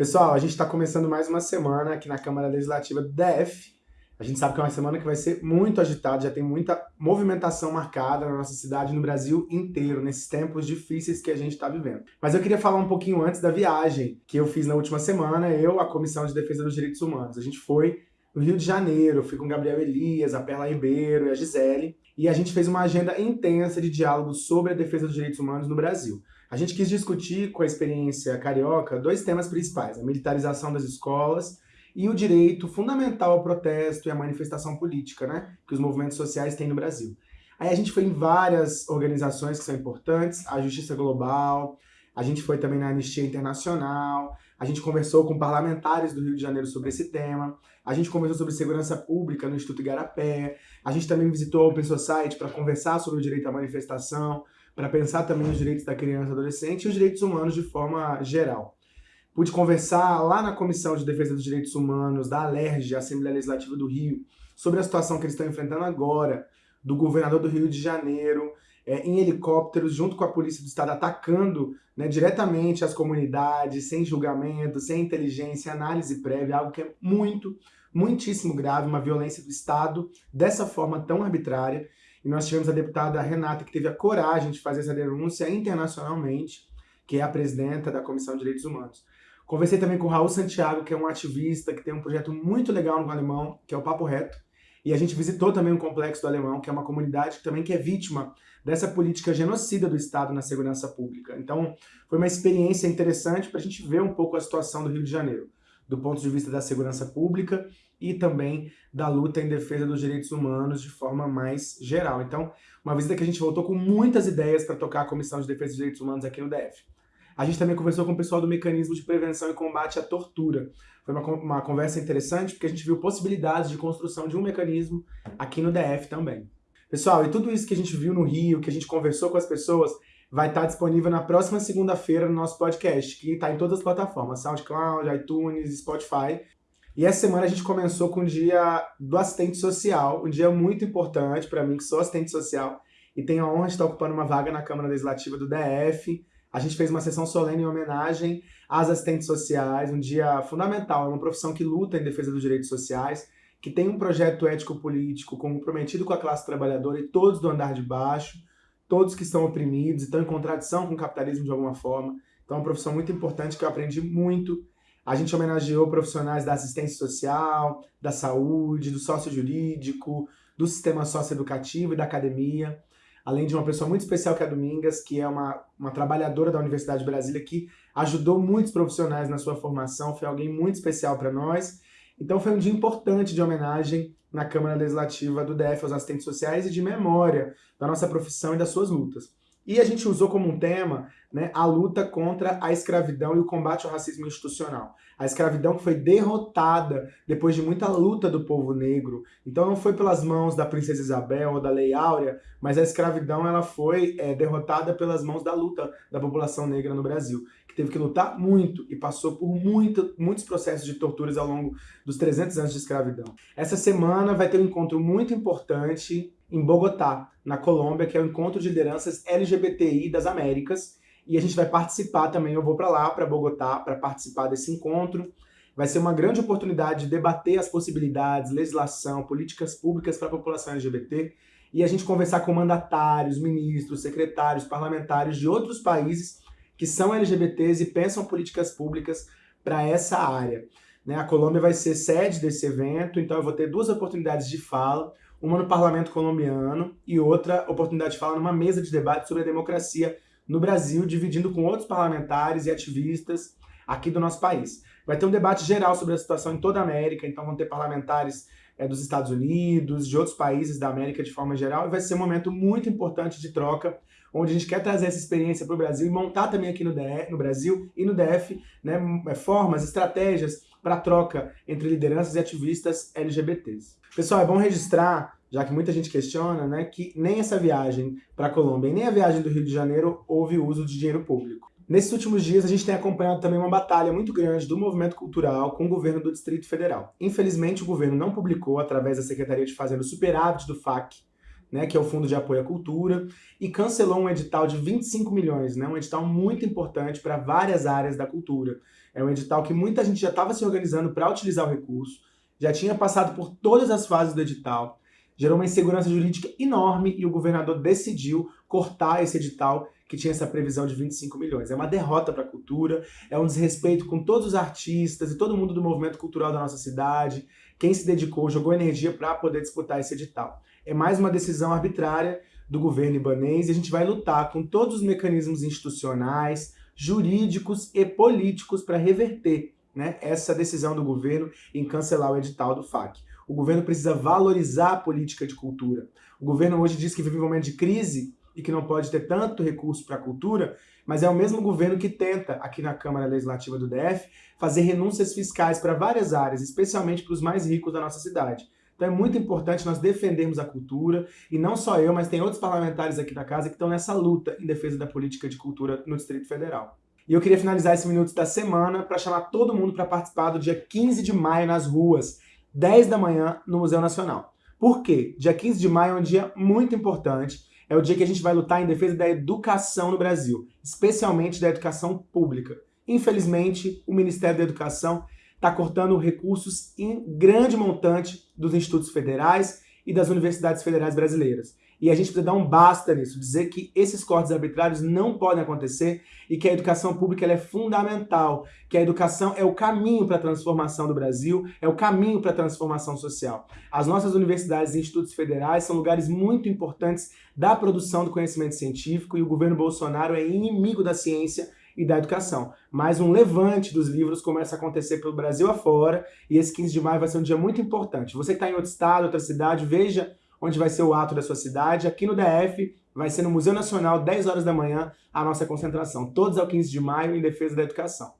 Pessoal, a gente está começando mais uma semana aqui na Câmara Legislativa do DF. A gente sabe que é uma semana que vai ser muito agitada, já tem muita movimentação marcada na nossa cidade, no Brasil inteiro, nesses tempos difíceis que a gente está vivendo. Mas eu queria falar um pouquinho antes da viagem que eu fiz na última semana, eu, a Comissão de Defesa dos Direitos Humanos. A gente foi no Rio de Janeiro, fui com Gabriel Elias, a Perla Ribeiro e a Gisele, e a gente fez uma agenda intensa de diálogo sobre a defesa dos direitos humanos no Brasil. A gente quis discutir com a experiência carioca dois temas principais, a militarização das escolas e o direito fundamental ao protesto e à manifestação política, né, que os movimentos sociais têm no Brasil. Aí a gente foi em várias organizações que são importantes, a Justiça Global, a gente foi também na Anistia Internacional, a gente conversou com parlamentares do Rio de Janeiro sobre esse tema, a gente conversou sobre segurança pública no Instituto Igarapé, a gente também visitou o Open Society para conversar sobre o direito à manifestação, para pensar também os direitos da criança e adolescente e os direitos humanos de forma geral. Pude conversar lá na Comissão de Defesa dos Direitos Humanos da Alerj, Assembleia Legislativa do Rio, sobre a situação que eles estão enfrentando agora, do governador do Rio de Janeiro, é, em helicópteros, junto com a Polícia do Estado, atacando né, diretamente as comunidades, sem julgamento, sem inteligência, análise prévia, algo que é muito, muitíssimo grave, uma violência do Estado dessa forma tão arbitrária. E nós tivemos a deputada Renata, que teve a coragem de fazer essa denúncia internacionalmente, que é a presidenta da Comissão de Direitos Humanos. Conversei também com o Raul Santiago, que é um ativista que tem um projeto muito legal no Alemão, que é o Papo Reto. E a gente visitou também o Complexo do Alemão, que é uma comunidade que também que é vítima dessa política genocida do Estado na segurança pública. Então, foi uma experiência interessante para a gente ver um pouco a situação do Rio de Janeiro, do ponto de vista da segurança pública e também da luta em defesa dos direitos humanos de forma mais geral. Então, uma visita que a gente voltou com muitas ideias para tocar a Comissão de Defesa dos Direitos Humanos aqui no DF. A gente também conversou com o pessoal do Mecanismo de Prevenção e Combate à Tortura. Foi uma, uma conversa interessante porque a gente viu possibilidades de construção de um mecanismo aqui no DF também. Pessoal, e tudo isso que a gente viu no Rio, que a gente conversou com as pessoas, vai estar disponível na próxima segunda-feira no nosso podcast, que está em todas as plataformas, SoundCloud, iTunes, Spotify. E essa semana a gente começou com o dia do assistente social, um dia muito importante para mim, que sou assistente social, e tenho a honra de estar ocupando uma vaga na Câmara Legislativa do DF, a gente fez uma sessão solene em homenagem às assistentes sociais, um dia fundamental, é uma profissão que luta em defesa dos direitos sociais, que tem um projeto ético-político comprometido com a classe trabalhadora e todos do andar de baixo, todos que estão oprimidos e estão em contradição com o capitalismo de alguma forma. Então é uma profissão muito importante que eu aprendi muito. A gente homenageou profissionais da assistência social, da saúde, do sócio jurídico, do sistema socioeducativo e da academia além de uma pessoa muito especial que é a Domingas, que é uma, uma trabalhadora da Universidade de Brasília, que ajudou muitos profissionais na sua formação, foi alguém muito especial para nós. Então foi um dia importante de homenagem na Câmara Legislativa do DF aos assistentes sociais e de memória da nossa profissão e das suas lutas. E a gente usou como um tema né, a luta contra a escravidão e o combate ao racismo institucional. A escravidão que foi derrotada depois de muita luta do povo negro. Então não foi pelas mãos da princesa Isabel ou da Lei Áurea, mas a escravidão ela foi é, derrotada pelas mãos da luta da população negra no Brasil, que teve que lutar muito e passou por muito, muitos processos de torturas ao longo dos 300 anos de escravidão. Essa semana vai ter um encontro muito importante em Bogotá, na Colômbia, que é o Encontro de Lideranças LGBTI das Américas, e a gente vai participar também, eu vou para lá, para Bogotá, para participar desse encontro. Vai ser uma grande oportunidade de debater as possibilidades, legislação, políticas públicas para a população LGBT, e a gente conversar com mandatários, ministros, secretários, parlamentares de outros países que são LGBTs e pensam políticas públicas para essa área. Né? A Colômbia vai ser sede desse evento, então eu vou ter duas oportunidades de fala uma no parlamento colombiano e outra oportunidade de falar numa mesa de debate sobre a democracia no Brasil, dividindo com outros parlamentares e ativistas aqui do nosso país. Vai ter um debate geral sobre a situação em toda a América, então vão ter parlamentares é, dos Estados Unidos, de outros países da América de forma geral, e vai ser um momento muito importante de troca, onde a gente quer trazer essa experiência para o Brasil e montar também aqui no, DF, no Brasil e no DF né, é, formas, estratégias para troca entre lideranças e ativistas LGBTs. Pessoal, é bom registrar, já que muita gente questiona, né, que nem essa viagem para a Colômbia e nem a viagem do Rio de Janeiro houve uso de dinheiro público. Nesses últimos dias, a gente tem acompanhado também uma batalha muito grande do movimento cultural com o governo do Distrito Federal. Infelizmente, o governo não publicou, através da Secretaria de Fazenda, o superávit do FAC, né, que é o Fundo de Apoio à Cultura, e cancelou um edital de 25 milhões, né, um edital muito importante para várias áreas da cultura. É um edital que muita gente já estava se organizando para utilizar o recurso, já tinha passado por todas as fases do edital, gerou uma insegurança jurídica enorme e o governador decidiu cortar esse edital que tinha essa previsão de 25 milhões. É uma derrota para a cultura, é um desrespeito com todos os artistas e todo mundo do movimento cultural da nossa cidade, quem se dedicou, jogou energia para poder disputar esse edital. É mais uma decisão arbitrária do governo ibanês e a gente vai lutar com todos os mecanismos institucionais, jurídicos e políticos para reverter né, essa decisão do governo em cancelar o edital do FAC. O governo precisa valorizar a política de cultura. O governo hoje diz que vive um momento de crise e que não pode ter tanto recurso para a cultura, mas é o mesmo governo que tenta, aqui na Câmara Legislativa do DF, fazer renúncias fiscais para várias áreas, especialmente para os mais ricos da nossa cidade. Então é muito importante nós defendermos a cultura, e não só eu, mas tem outros parlamentares aqui da casa que estão nessa luta em defesa da política de cultura no Distrito Federal. E eu queria finalizar esse minuto da semana para chamar todo mundo para participar do dia 15 de maio nas ruas, 10 da manhã, no Museu Nacional. Por quê? Dia 15 de maio é um dia muito importante, é o dia que a gente vai lutar em defesa da educação no Brasil, especialmente da educação pública. Infelizmente, o Ministério da Educação está cortando recursos em grande montante dos institutos federais e das universidades federais brasileiras. E a gente precisa dar um basta nisso, dizer que esses cortes arbitrários não podem acontecer e que a educação pública é fundamental, que a educação é o caminho para a transformação do Brasil, é o caminho para a transformação social. As nossas universidades e institutos federais são lugares muito importantes da produção do conhecimento científico e o governo Bolsonaro é inimigo da ciência e da educação. Mas um levante dos livros começa a acontecer pelo Brasil afora e esse 15 de maio vai ser um dia muito importante. Você que está em outro estado, outra cidade, veja onde vai ser o ato da sua cidade. Aqui no DF, vai ser no Museu Nacional, 10 horas da manhã, a nossa concentração. Todos ao 15 de maio, em defesa da educação.